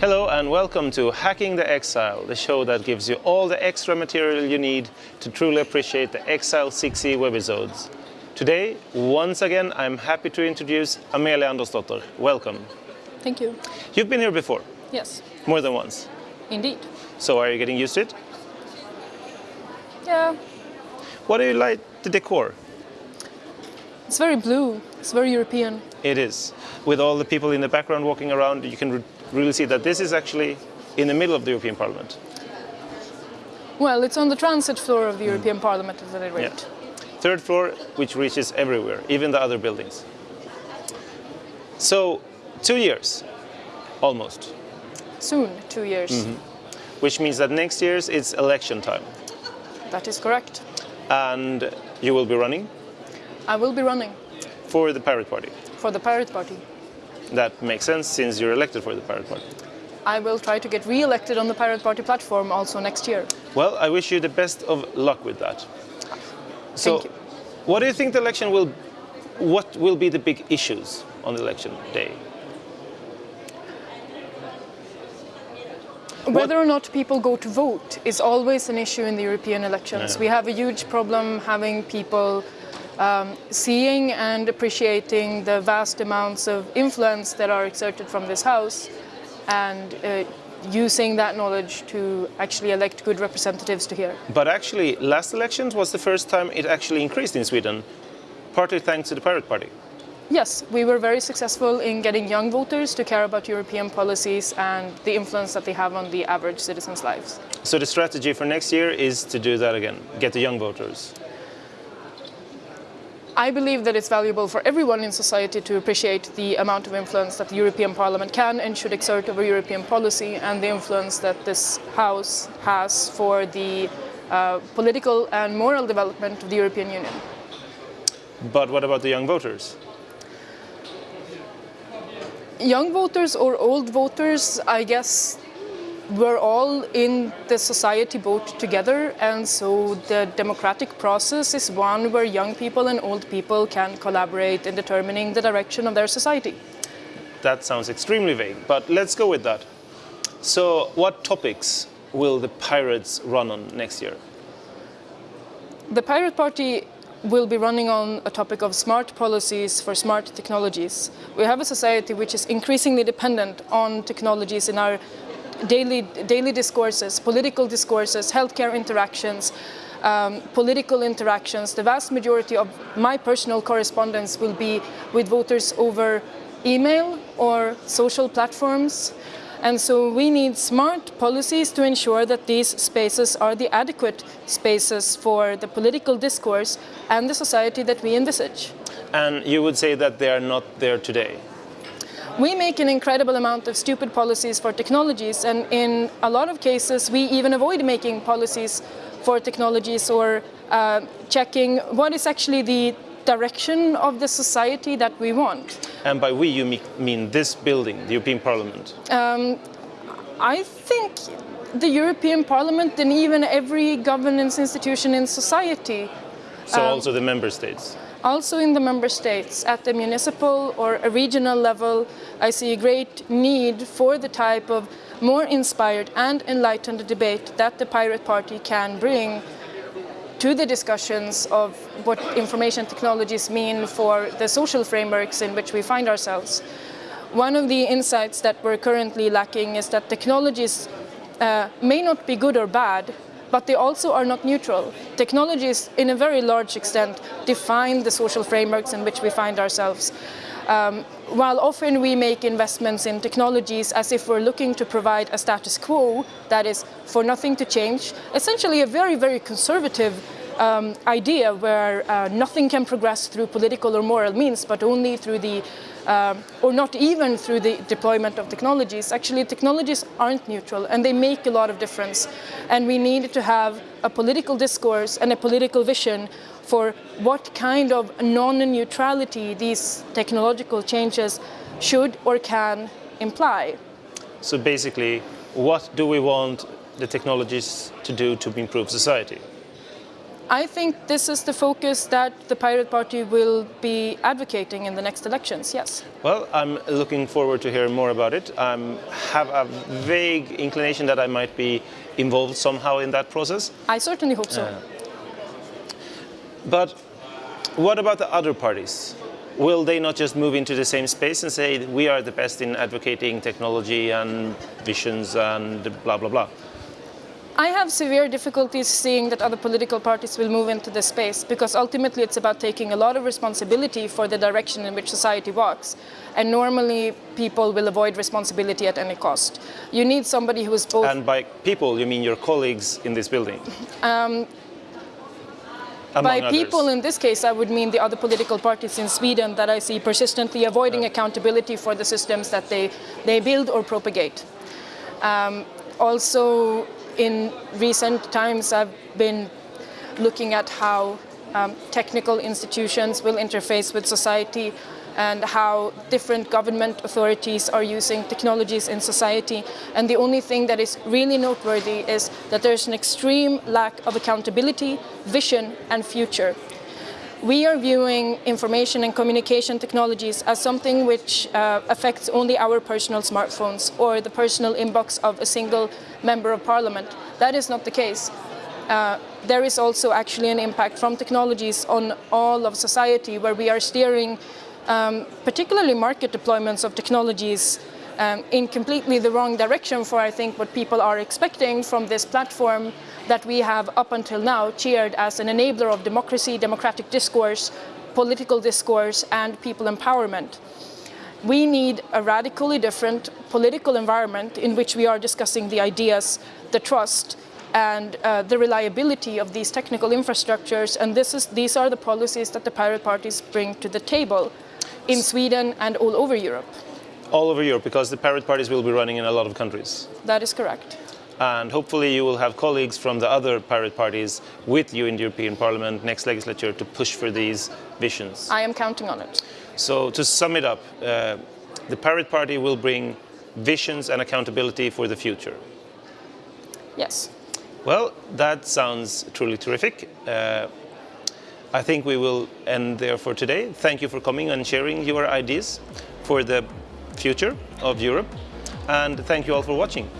Hello and welcome to Hacking the Exile, the show that gives you all the extra material you need to truly appreciate the Exile 6e webisodes. Today, once again, I'm happy to introduce Amelia Andersdotter. Welcome. Thank you. You've been here before, Yes, more than once. indeed. So are you getting used to it? Yeah, What do you like the decor? it's very blue. It's very European. It is. With all the people in the background walking around, you can really see that this is actually in the middle of the European Parliament. Well, it's on the transit floor of the hmm. European Parliament at any rate. Third floor, which reaches everywhere, even the other buildings. So, two years, almost, Soon, two years. Mm-hmm. which means that next year it's election time. That is correct. And you will be running I will be running for the Pirate Party. for the Pirate Party. That makes sense since you're elected for the Pirate Party. I will try to get re-elected on the Pirate Party platform also next year. Well, I wish you the best of luck with that. So, Thank you. what do you think the election will, what will be the big issues on the election day? Whether or not people go to vote is always an issue in the European elections. Yeah. We have a huge problem having people um, seeing and appreciating the vast amounts of influence that are exerted from this House and uh, using that knowledge to actually elect good representatives to here. But actually, last elections was the first time it actually increased in Sweden, partly thanks to the Pirate Party. Yes, we were very successful in getting young voters to care about European policies and the influence that they have on the average citizens' lives. So the strategy for next year is to do that again, get the young voters. I believe that it's valuable for everyone in society to appreciate the amount of influence that the European Parliament can and should exert over European policy and the influence that this House has for the uh, political and moral development of the European Union. But what about the young voters? Young voters or old voters, I guess, we're all in the society boat together, and so the democratic process is one where young people and old people can collaborate in determining the direction of their society. That sounds extremely vague, but let's go with that. So, what topics will the Pirates run on next year? The Pirate Party will be running on a topic of smart policies for smart technologies. We have a society which is increasingly dependent on technologies in our daily, daily discourses, political discourses, healthcare interactions, um, political interactions. The vast majority of my personal correspondence will be with voters over email or social platforms. And so we need smart policies to ensure that these spaces are the adequate spaces for the political discourse and the society that we envisage. And you would say that they are not there today. We make an incredible amount of stupid policies for technologies, and in a lot of cases, we even avoid making policies for technologies or uh, checking what is actually the direction of the society that we want. And by we, you mean this building, the European Parliament. I think the European Parliament and even every governance institution in society So, also the member states. Also in the member states, at the municipal or a regional level, I see a great need for the type of more inspired and enlightened debate that the Pirate Party can bring to the discussions of what information technologies mean for the social frameworks in which we find ourselves. One of the insights that we're currently lacking is that technologies uh, may not be good or bad, but they also are not neutral. Technologies, in a very large extent, define the social frameworks in which we find ourselves. Um, while often we make investments in technologies as if we're looking to provide a status quo that is for nothing to change, essentially a very, very conservative um, idea where uh, nothing can progress through political or moral means, but only through the, um, or not even through the deployment of technologies. Actually, technologies aren't neutral and they make a lot of difference. And we need to have a political discourse and a political vision for what kind of non-neutrality these technological changes should or can imply. So, basically, what do we want the technologies to do to improve society? I think this is the focus that the Pirate Party will be advocating in the next elections, yes. Well, I'm looking forward to hearing more about it. I have a vague inclination that I might be involved somehow in that process. I certainly hope so. Uh, but what about the other parties? Will they not just move into the same space and say we are the best in advocating technology and visions and blah blah blah? I have severe difficulties seeing that other political parties will move into this space because ultimately it's about taking a lot of responsibility for the direction in which society walks. And normally people will avoid responsibility at any cost. You need somebody who is both. And by people, you mean your colleagues in this building? Um, by others. people in this case, I would mean the other political parties in Sweden that I see persistently avoiding accountability for the systems that they, they build or propagate. Um, also, in recent times, I've been looking at how um, technical institutions will interface with society and how different government authorities are using technologies in society. And the only thing that is really noteworthy is that there's an extreme lack of accountability, vision and future. We are viewing information and communication technologies as something which uh, affects only our personal smartphones or the personal inbox of a single member of parliament. That is not the case. Uh, there is also actually an impact from technologies on all of society where we are steering um, particularly market deployments of technologies um, in completely the wrong direction for I think what people are expecting from this platform that we have up until now cheered as an enabler of democracy, democratic discourse, political discourse and people empowerment. We need a radically different political environment in which we are discussing the ideas, the trust and uh, the reliability of these technical infrastructures and this is, these are the policies that the pirate parties bring to the table in Sweden and all over Europe. all over Europe because the pirate parties will be running in a lot of countries. That is correct. And hopefully you will have colleagues from the other pirate parties with you in the European Parliament next legislature to push for these visions. I am counting on it. So to sum it up, uh, the pirate party will bring visions and accountability for the future. Yes. Well, that sounds truly terrific. Uh, I think we will end there for today. Thank you for coming and sharing your ideas for the future of Europe. And thank you all for watching.